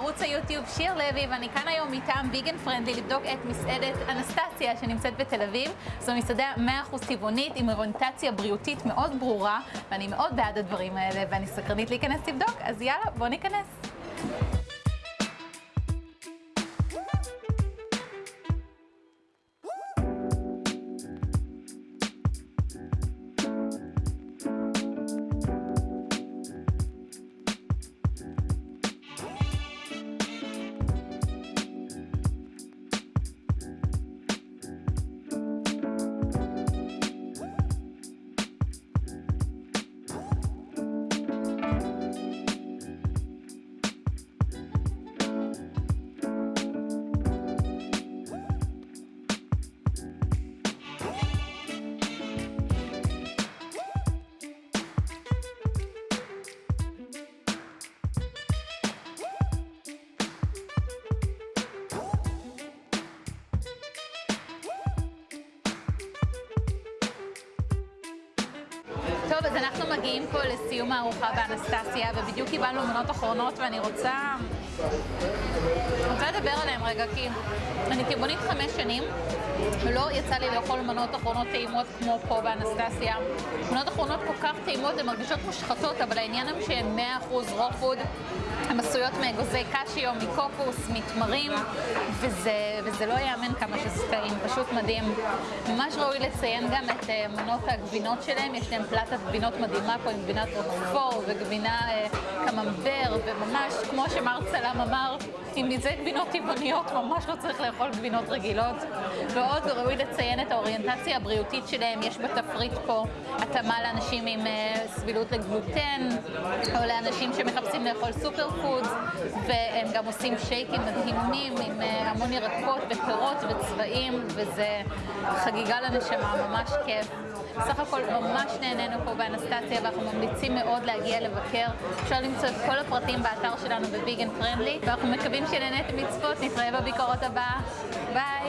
לערוץ היוטיוב שיר לוי, ואני כאן היום מטעם ויגן פרנדלי לבדוק את מסעדת אנסטסיה שנמצאת בתל אביב. זו מסעדה 100% טבעונית עם אוריינטציה בריאותית מאוד ברורה, ואני מאוד בעד הדברים האלה, ואני סקרנית להיכנס לבדוק, אז יאללה, בואו ניכנס. טוב, אז אנחנו מגיעים פה לסיום הארוחה באנסטסיה, ובדיוק קיבלנו מנות אחרונות, ואני רוצה... רוצה לדבר עליהן רגע, כי אני טבעונית חמש שנים, ולא יצא לי לאכול מנות אחרונות טעימות כמו פה באנסטסיה. מנות אחרונות כל כך טעימות, הן מרגישות מושחתות, אבל העניין הוא שהן 100% raw food. הן עשויות מאגוזי קשיו, מקוקוס, מתמרים, וזה, וזה לא ייאמן כמה שזה טעים, פשוט מדהים. ממש ראוי לציין גם את uh, מנות הגבינות שלהם, יש להם פלטת גבינות מדהימה פה עם גבינת רוקפור וגבינה uh, קממבר, וממש, כמו שמר צלם אמר, אם מזה גבינות טבעוניות, ממש לא צריך לאכול גבינות רגילות. ועוד ראוי לציין את האוריינטציה הבריאותית שלהם, יש בתפריט פה התאמה לאנשים עם uh, סבילות לגלוטן, או לאנשים שמחפשים לאכול סופר פודס, והם גם עושים שייקים מדהימים עם uh, המון ירקות ופירות וצבעים, וזה חגיגה לנשמה, ממש כיף. בסך הכל ממש נהנינו פה באנסטציה ואנחנו ממליצים מאוד להגיע לבקר. אפשר למצוא את כל הפרטים באתר שלנו בביגן פרנדלי ואנחנו מקווים שנהניתם לצפות, נתראה בביקורת הבאה. ביי!